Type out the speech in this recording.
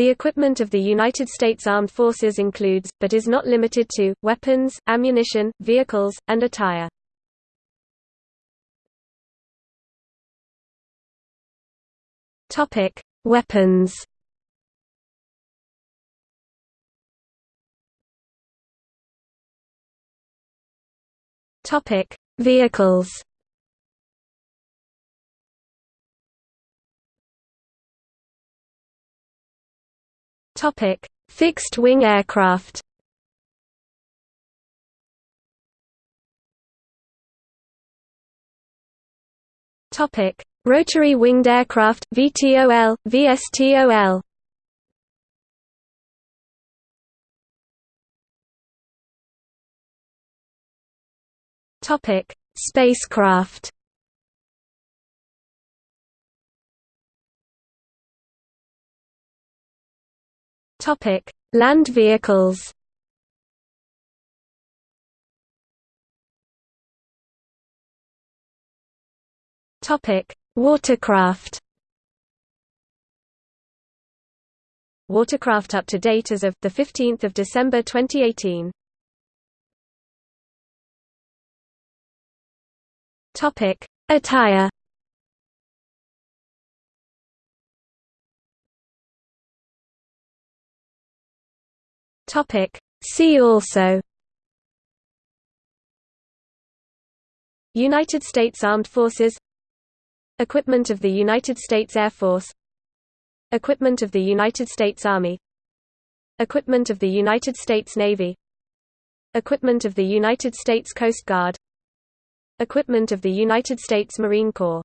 The equipment of the United States Armed Forces includes, but is not limited to, weapons, ammunition, vehicles, and attire. Topic: Weapons. Topic: Vehicles. Topic: Fixed-wing aircraft. Topic: Rotary winged aircraft VTOL, VSTOL. Topic: Spacecraft. Topic: Land vehicles. Topic: Watercraft. Watercraft up to date as of the 15th of December 2018. Topic: Attire. Topic. See also. United States Armed Forces. Equipment of the United States Air Force. Equipment of the United States Army. Equipment of the United States Navy. Equipment of the United States Coast Guard. Equipment of the United States Marine Corps